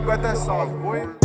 got that sauce, boy.